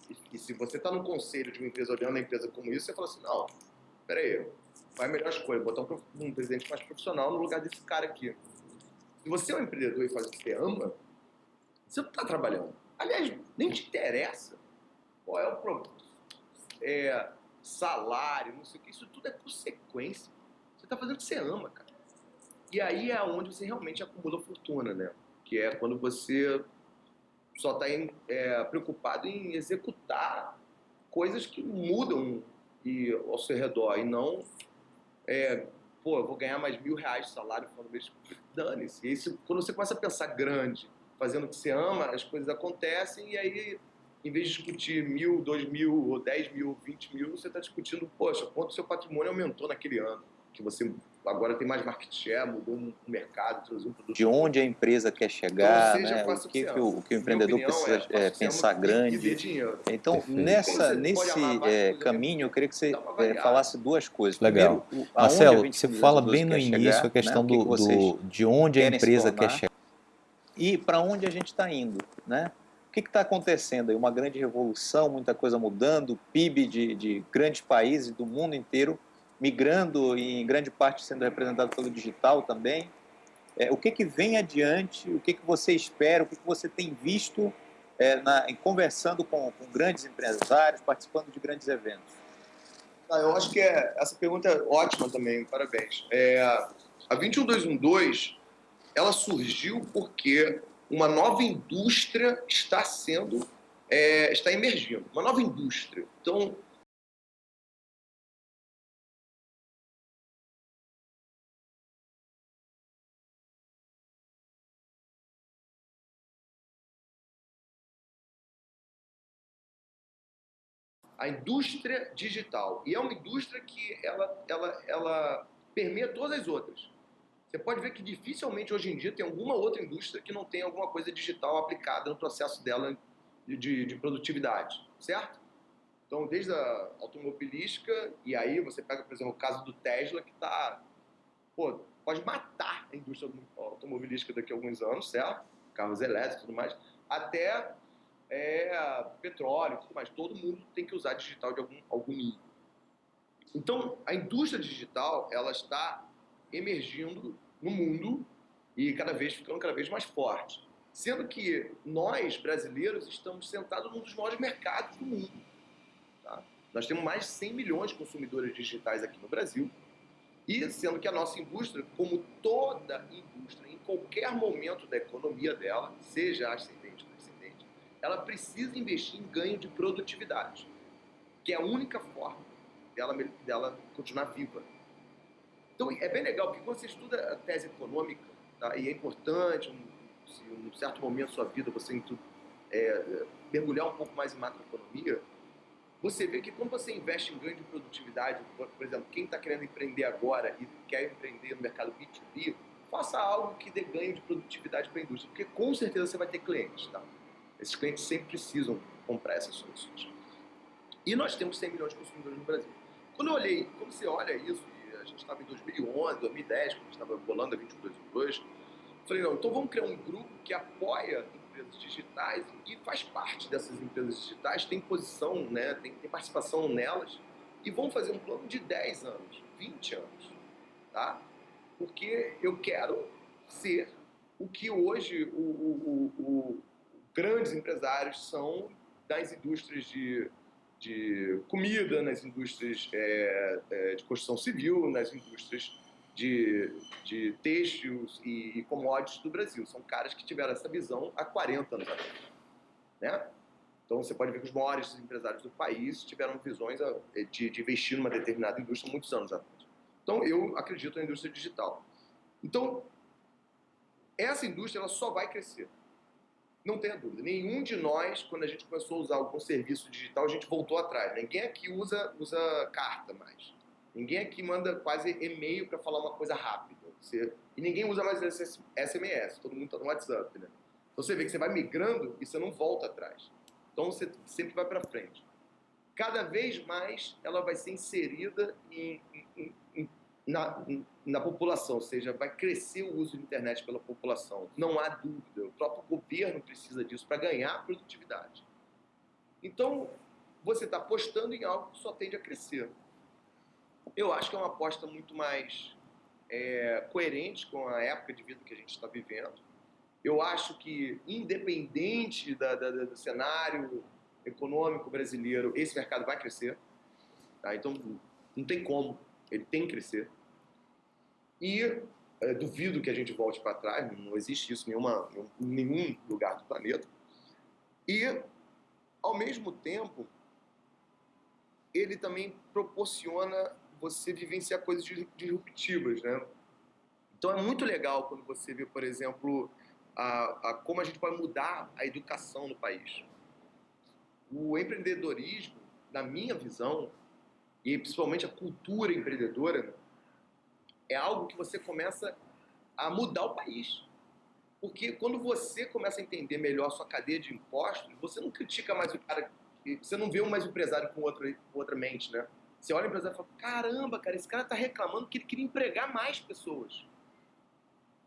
E, e se você está no conselho de uma empresa olhando a empresa como isso, você fala assim, não, peraí, é a melhor escolha? Botar um, um presidente mais profissional no lugar desse cara aqui. Se você é um empreendedor e faz o que você ama, você não está trabalhando. Aliás, nem te interessa qual é o problema. É, salário, não sei o que, isso tudo é consequência. Você está fazendo o que você ama, cara. E aí é onde você realmente acumula fortuna, né? Que é quando você só está é, preocupado em executar coisas que mudam e, ao seu redor e não é, pô, eu vou ganhar mais mil reais de salário falando mês. Dane-se. E isso, quando você começa a pensar grande, fazendo o que você ama, as coisas acontecem e aí, em vez de discutir mil, dois mil, ou dez mil, vinte mil, você está discutindo, poxa, quanto seu patrimônio aumentou naquele ano. Que você agora tem mais market share, mudou um mercado, trouxe um produto.
De onde a empresa quer chegar, então, né? o, que, que, o, o que o empreendedor opinião, precisa é, é pensar grande. Então, Perfeito. nessa, nesse é, caminho, eu queria que você é, falasse duas coisas.
Legal. Primeiro, Marcelo, você fala bem no início chegar, a questão né? do, do, de onde a empresa quer chegar.
E para onde a gente está indo, né? O que está acontecendo aí? Uma grande revolução, muita coisa mudando, PIB de, de grandes países do mundo inteiro migrando e em grande parte sendo representado pelo digital também. É, o que, que vem adiante, o que, que você espera, o que, que você tem visto é, na, em conversando com, com, grandes empresários, participando de grandes eventos?
Ah, eu acho que é, essa pergunta é ótima também, parabéns. É, a 21212 ela surgiu porque uma nova indústria está sendo, é, está emergindo, uma nova indústria. Então, a indústria digital. E é uma indústria que ela, ela, ela permeia todas as outras. Você pode ver que dificilmente hoje em dia tem alguma outra indústria que não tem alguma coisa digital aplicada no processo dela de, de produtividade, certo? Então, desde a automobilística, e aí você pega, por exemplo, o caso do Tesla, que está, pô, pode matar a indústria automobilística daqui a alguns anos, certo? Carros elétricos e tudo mais, até é, petróleo tudo mais. Todo mundo tem que usar digital de algum, algum nível. Então, a indústria digital ela está emergindo no mundo e cada vez ficando cada vez mais forte. Sendo que nós, brasileiros, estamos sentados num dos maiores mercados do mundo. Tá? Nós temos mais de 100 milhões de consumidores digitais aqui no Brasil. E sendo que a nossa indústria, como toda indústria, em qualquer momento da economia dela, seja ascendente ela precisa investir em ganho de produtividade, que é a única forma dela, dela continuar viva. Então é bem legal, porque quando você estuda a tese econômica, tá, e é importante, um, se em um certo momento da sua vida você é, mergulhar um pouco mais em macroeconomia, você vê que quando você investe em ganho de produtividade, por, por exemplo, quem está querendo empreender agora e quer empreender no mercado B2B, faça algo que dê ganho de produtividade para a indústria, porque com certeza você vai ter clientes, tá? Esses clientes sempre precisam comprar essas soluções. E nós temos 100 milhões de consumidores no Brasil. Quando eu olhei, quando você olha isso, a gente estava em 2011, 2010, quando a gente estava bolando a 2222, falei, não, então vamos criar um grupo que apoia empresas digitais e faz parte dessas empresas digitais, tem posição, né, tem, tem participação nelas, e vamos fazer um plano de 10 anos, 20 anos, tá? Porque eu quero ser o que hoje o, o, o, grandes empresários são das indústrias de, de comida, nas indústrias é, é, de construção civil, nas indústrias de, de têxteis e, e commodities do Brasil. São caras que tiveram essa visão há 40 anos atrás. Né? Então você pode ver que os maiores empresários do país tiveram visões de, de investir numa determinada indústria muitos anos atrás. Então eu acredito na indústria digital. Então essa indústria ela só vai crescer. Não tenha dúvida. Nenhum de nós, quando a gente começou a usar algum serviço digital, a gente voltou atrás. Ninguém aqui usa, usa carta mais. Ninguém aqui manda quase e-mail para falar uma coisa rápida. Você... E ninguém usa mais SMS. Todo mundo está no WhatsApp, né? Então você vê que você vai migrando e você não volta atrás. Então você sempre vai para frente. Cada vez mais ela vai ser inserida em, em, em, na, na população, ou seja, vai crescer o uso da internet pela população. Não há dúvida. O próprio governo precisa disso para ganhar produtividade. Então, você está apostando em algo que só tende a crescer. Eu acho que é uma aposta muito mais é, coerente com a época de vida que a gente está vivendo. Eu acho que, independente da, da, do cenário econômico brasileiro, esse mercado vai crescer. Tá? Então, não tem como, ele tem que crescer. E é, duvido que a gente volte para trás, não existe isso em, nenhuma, em nenhum lugar do planeta. E, ao mesmo tempo, ele também proporciona você vivenciar coisas disruptivas, né? Então é muito legal quando você vê, por exemplo, a, a, como a gente pode mudar a educação no país. O empreendedorismo, na minha visão, e principalmente a cultura empreendedora, é algo que você começa a mudar o país. Porque quando você começa a entender melhor a sua cadeia de impostos, você não critica mais o cara, você não vê mais o empresário com outra, com outra mente, né? Você olha o empresário e fala, caramba, cara, esse cara está reclamando que ele queria empregar mais pessoas.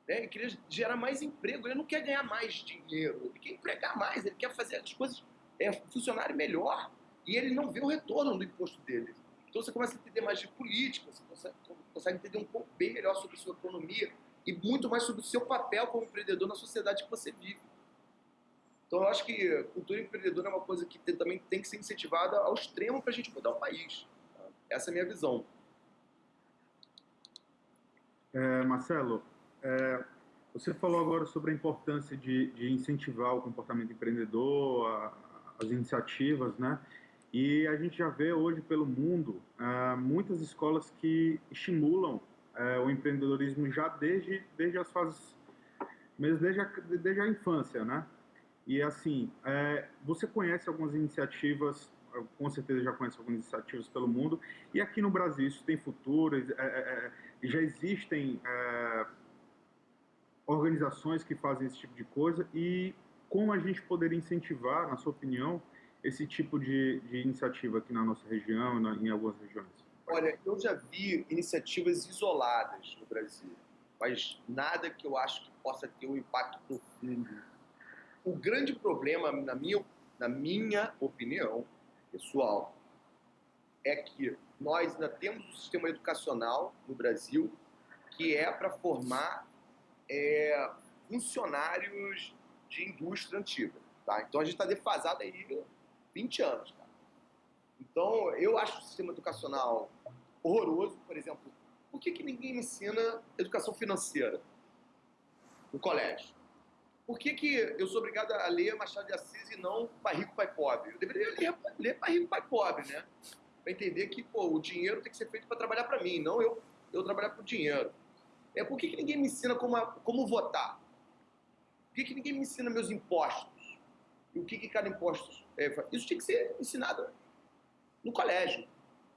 Né? Ele queria gerar mais emprego, ele não quer ganhar mais dinheiro, ele quer empregar mais, ele quer fazer as coisas é, funcionarem melhor. E ele não vê o retorno do imposto dele. Então você começa a entender mais de política, você consegue, entender um pouco bem melhor sobre sua economia e muito mais sobre o seu papel como empreendedor na sociedade que você vive. Então eu acho que cultura empreendedora é uma coisa que também tem que ser incentivada ao extremo para a gente mudar o país. Essa é a minha visão.
É, Marcelo, é, você falou agora sobre a importância de, de incentivar o comportamento empreendedor, a, as iniciativas, né? E a gente já vê hoje pelo mundo uh, muitas escolas que estimulam uh, o empreendedorismo já desde, desde as fases, mesmo desde a, desde a infância, né? E assim, uh, você conhece algumas iniciativas, com certeza já conhece algumas iniciativas pelo mundo, e aqui no Brasil isso tem futuro, já existem organizações que fazem esse tipo de coisa, e como a gente poderia incentivar, na sua opinião, esse tipo de, de iniciativa aqui na nossa região, na, em algumas regiões?
Olha, eu já vi iniciativas isoladas no Brasil, mas nada que eu acho que possa ter um impacto profundo. O grande problema, na minha, na minha opinião pessoal, é que nós ainda temos um sistema educacional no Brasil que é para formar é, funcionários de indústria antiga. Tá? Então a gente está defasado aí 20 anos, cara. Então, eu acho o sistema educacional horroroso, por exemplo. Por que, que ninguém me ensina educação financeira no colégio? Por que, que eu sou obrigado a ler Machado de Assis e não Pai Rico, Pai Pobre? Eu deveria ler, ler Pai Rico, Pai Pobre, né? Para entender que pô, o dinheiro tem que ser feito para trabalhar para mim, não eu, eu trabalhar para o dinheiro. É, por que, que ninguém me ensina como, como votar? Por que, que ninguém me ensina meus impostos? E o que, que cada imposto é, isso tinha que ser ensinado no colégio.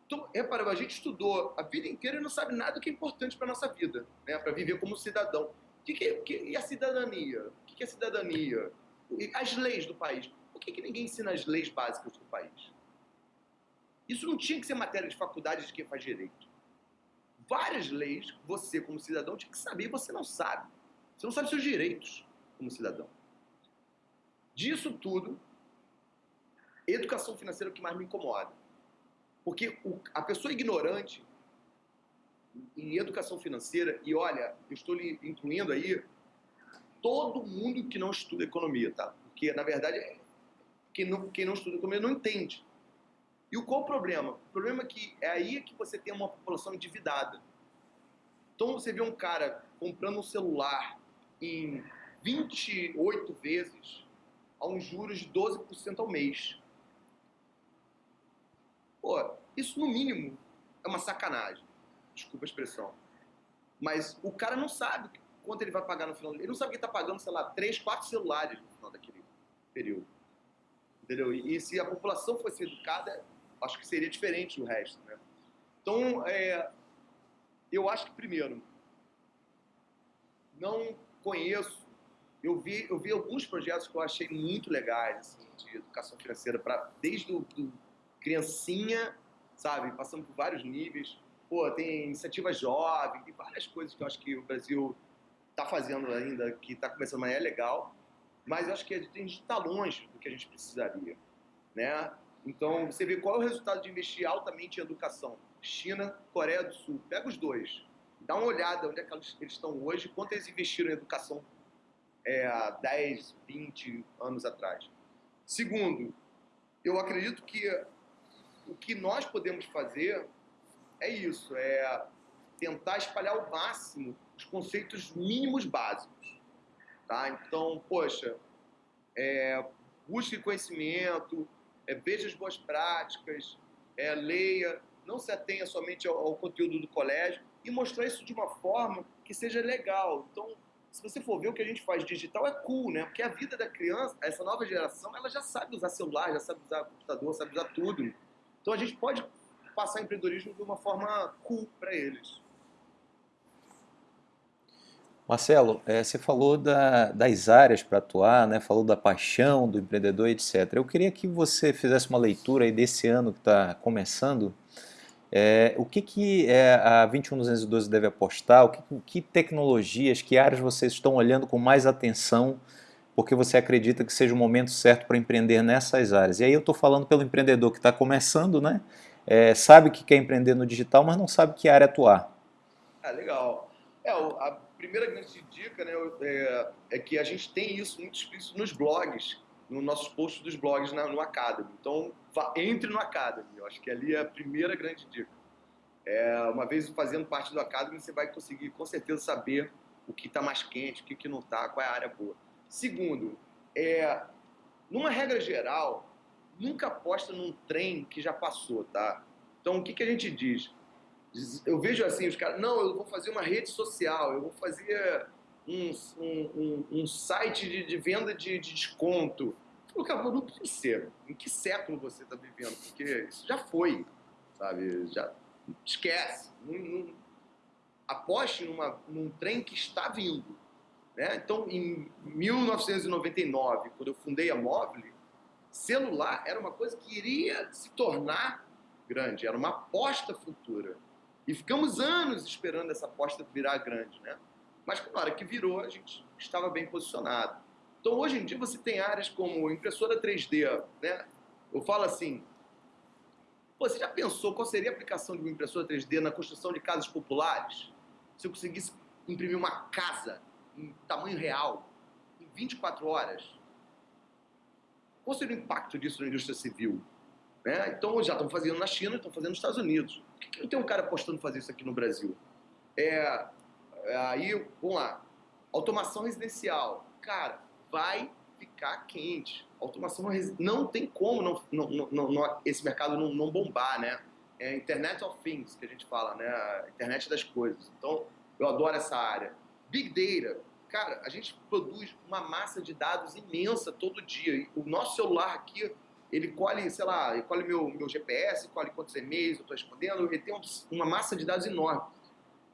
Então, repara, a gente estudou a vida inteira e não sabe nada que é importante para a nossa vida, né, para viver como cidadão. O que, que, que e a cidadania? O que, que é cidadania? As leis do país. Por que, que ninguém ensina as leis básicas do país? Isso não tinha que ser matéria de faculdade de quem faz direito. Várias leis, você como cidadão tinha que saber e você não sabe. Você não sabe seus direitos como cidadão. Disso tudo, educação financeira é o que mais me incomoda. Porque o, a pessoa ignorante em educação financeira, e olha, eu estou lhe incluindo aí todo mundo que não estuda economia, tá? Porque, na verdade, é, quem não, quem não estuda economia não entende. E qual o problema? O problema é que é aí que você tem uma população endividada. Então você vê um cara comprando um celular em 28 vezes a uns juros de 12% ao mês. Pô, isso no mínimo é uma sacanagem. Desculpa a expressão. Mas o cara não sabe quanto ele vai pagar no final. Ele não sabe que está pagando, sei lá, 3, 4 celulares no final daquele período. Entendeu? E, e se a população fosse educada, acho que seria diferente do resto. Né? Então, é, eu acho que, primeiro, não conheço. Eu vi, eu vi alguns projetos que eu achei muito legais, assim, de educação financeira, pra, desde o do criancinha, sabe, passando por vários níveis. Pô, tem iniciativa jovem, tem várias coisas que eu acho que o Brasil está fazendo ainda, que está começando, mas é legal. Mas eu acho que a gente está longe do que a gente precisaria, né? Então, você vê qual é o resultado de investir altamente em educação. China, Coreia do Sul. Pega os dois. Dá uma olhada onde é que eles estão hoje, quanto eles investiram em educação é, há 10, 20 anos atrás. Segundo, eu acredito que o que nós podemos fazer é isso, é tentar espalhar ao máximo os conceitos mínimos básicos. Tá? Então, poxa, é, busque conhecimento, é, veja as boas práticas, é, leia, não se atenha somente ao, ao, conteúdo do colégio e mostrar isso de uma forma que seja legal. Então, se você for ver o que a gente faz digital, é cool, né? Porque a vida da criança, essa nova geração, ela já sabe usar celular, já sabe usar computador, sabe usar tudo. Então, a gente pode passar empreendedorismo de uma forma cool para eles.
Marcelo, é, você falou da, das áreas para atuar, né? falou da paixão do empreendedor, etc. Eu queria que você fizesse uma leitura aí desse ano que está começando. É, o que, que é, a 21212 deve apostar? O que, que tecnologias, que áreas vocês estão olhando com mais atenção porque você acredita que seja o momento certo para empreender nessas áreas? E aí eu estou falando pelo empreendedor que está começando, né? É, sabe que quer empreender no digital, mas não sabe que área atuar.
Ah, legal. É, a primeira grande dica né, é, é, que a gente tem isso muito explícito nos blogs, nos nossos posts dos blogs na, no Academy. Então, vá, entre no Academy. Eu acho que ali é a primeira grande dica. É, uma vez fazendo parte do Academy, você vai conseguir com certeza saber o que está mais quente, o que, que não está, qual é a área boa. Segundo, é, numa regra geral, nunca aposta num trem que já passou, tá? Então, o que, que a gente diz? Eu vejo assim, os caras, não, eu vou fazer uma rede social, eu vou fazer um, um, um, um site de, de, venda de, de desconto. Eu falo, não precisa. Em que século você está vivendo? Porque isso já foi, sabe? Já esquece. Não, não, aposte numa, num trem que está vindo. Né? Então, em 1999, quando eu fundei a Mobile, celular era uma coisa que iria se tornar grande, era uma aposta futura. E ficamos anos esperando essa aposta virar grande, né? Mas na hora que virou, a gente estava bem posicionado. Então, hoje em dia, você tem áreas como impressora 3D, né? Eu falo assim, você já pensou qual seria a aplicação de uma impressora 3D na construção de casas populares? Se eu conseguisse imprimir uma casa em tamanho real, em 24 horas? Qual seria o impacto disso na indústria civil? Né? Então, já estão fazendo na China, estão fazendo nos Estados Unidos. Por que, que não tem um cara apostando fazer isso aqui no Brasil? É, aí, vamos lá. Automação residencial. Cara, vai ficar quente. Automação não tem como não, não, não, esse mercado não, não, bombar, né? É Internet of Things que a gente fala, né? Internet das coisas. Então, eu adoro essa área. Big Data. Cara, a gente produz uma massa de dados imensa todo dia. O nosso celular aqui ele colhe, sei lá, ele colhe meu, meu GPS, colhe quantos e-mails eu estou respondendo, ele tem uma massa de dados enorme.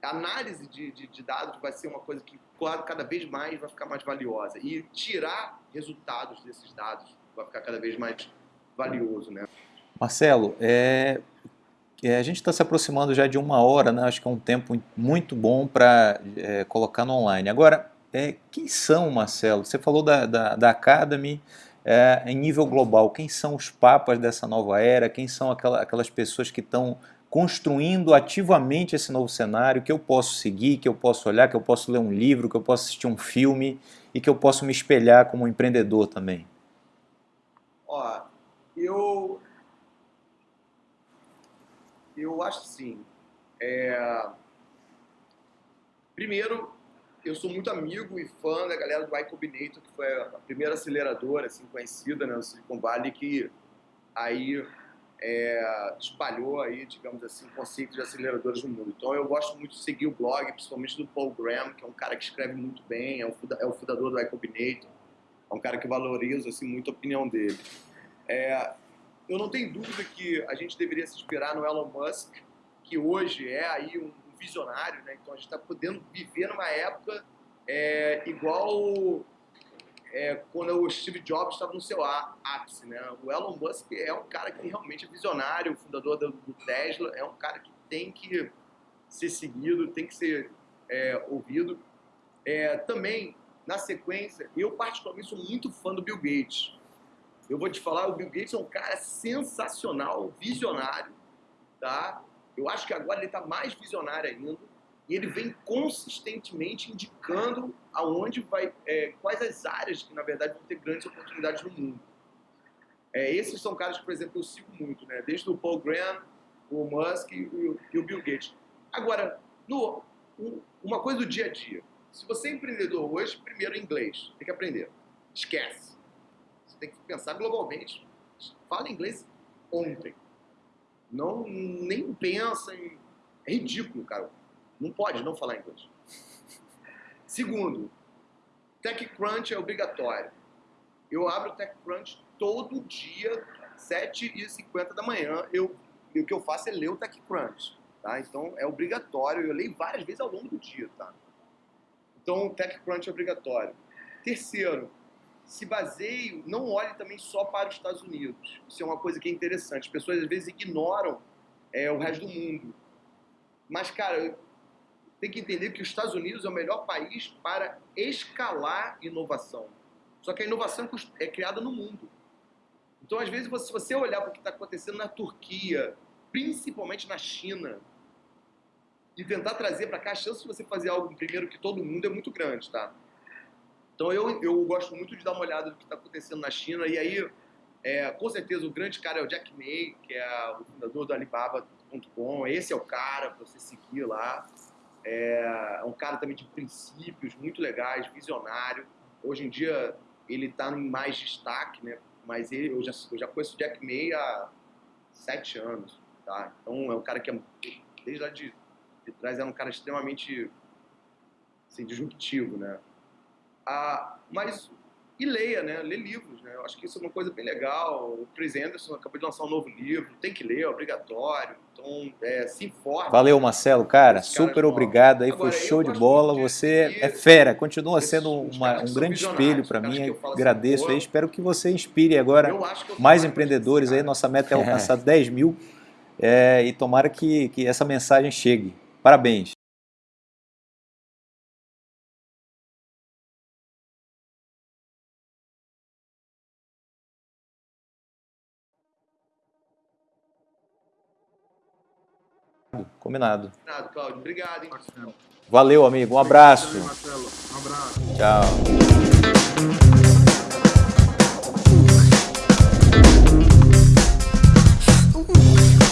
A análise de, de, de, dados vai ser uma coisa que cada vez mais vai ficar mais valiosa. E tirar resultados desses dados vai ficar cada vez mais valioso, né?
Marcelo, é, é, a gente está se aproximando já de uma hora, né? acho que é um tempo muito bom para é, colocar no online. Agora, é, quem são, Marcelo? Você falou da, da, da Academy, é, em nível global, quem são os papas dessa nova era, quem são aquela, aquelas pessoas que estão construindo ativamente esse novo cenário, que eu posso seguir, que eu posso olhar, que eu posso ler um livro, que eu posso assistir um filme e que eu posso me espelhar como empreendedor também?
Ó, eu eu acho assim. É... Primeiro, eu sou muito amigo e fã da galera do Y que foi a primeira aceleradora assim, conhecida né, no Silicon Valley, que aí é, espalhou aí, digamos assim, o conceito de aceleradores no mundo. Então eu gosto muito de seguir o blog, principalmente do Paul Graham, que é um cara que escreve muito bem, é o, é o fundador do Y Combinator, é um cara que valoriza assim, muito a opinião dele. É, eu não tenho dúvida que a gente deveria se inspirar no Elon Musk, que hoje é aí um visionário, né? Então a gente está podendo viver numa época é, igual é, quando o Steve Jobs estava no seu ápice, né? O Elon Musk é um cara que realmente é visionário, o fundador do, do Tesla, é um cara que tem que ser seguido, tem que ser é, ouvido. É, também, na sequência, eu particularmente sou muito fã do Bill Gates. Eu vou te falar, o Bill Gates é um cara sensacional, visionário, tá? Eu acho que agora ele está mais visionário ainda e ele vem consistentemente indicando aonde vai, é, quais as áreas que na verdade vão ter grandes oportunidades no mundo. É, esses são caras que, por exemplo, eu sigo muito, né? Desde o Paul Graham, o Musk e o, e o Bill Gates. Agora, no, um, uma coisa do dia a dia. Se você é empreendedor hoje, primeiro inglês, tem que aprender. Esquece. Você tem que pensar globalmente. Fala inglês ontem. Não nem pensa em. É ridículo, cara. Não pode não falar inglês. Segundo, TechCrunch é obrigatório. Eu abro o TechCrunch todo dia, 7h50 da manhã. Eu, o que eu faço é ler o TechCrunch. Tá? Então é obrigatório. Eu leio várias vezes ao longo do dia. Tá? Então o TechCrunch é obrigatório. Terceiro, se baseie, não olhe também só para os Estados Unidos. Isso é uma coisa que é interessante. As pessoas às vezes ignoram é, o resto do mundo. Mas, cara, tem que entender que os Estados Unidos é o melhor país para escalar inovação. Só que a inovação é criada no mundo. Então, às vezes, se você olhar para o que está acontecendo na Turquia, principalmente na China, e tentar trazer para cá, a chance de você fazer algo primeiro que todo mundo é muito grande, tá? Então, eu, eu gosto muito de dar uma olhada no que está acontecendo na China, e aí, é, com certeza, o grande cara é o Jack May, que é o fundador do Alibaba.com, esse é o cara para você seguir lá. É, um cara também de princípios muito legais, visionário. Hoje em dia ele está em mais destaque, né? Mas ele, eu, já, eu já conheço o Jack May há sete anos, tá? Então é um cara que é, desde lá de, de trás é um cara extremamente assim, disruptivo, né? Ah, mas e leia, né? Lê livros, né? Eu acho que isso é uma coisa bem legal. O Chris Anderson acabou de lançar um novo livro, tem que ler, é obrigatório. Então, é, se informe.
Valeu, Marcelo, cara. Super obrigado aí, Agora, foi show de bola. Você é fera, continua sendo uma, um grande espelho para mim. Agradeço assim, aí, espero que você inspire agora mais empreendedores aí. Nossa meta é alcançar 10 mil é, e tomara que, que essa mensagem chegue. Parabéns. Combinado.
Combinado, Claudio. Obrigado, hein?
Valeu, amigo. Um abraço.
Marcelo. Um abraço.
Tchau.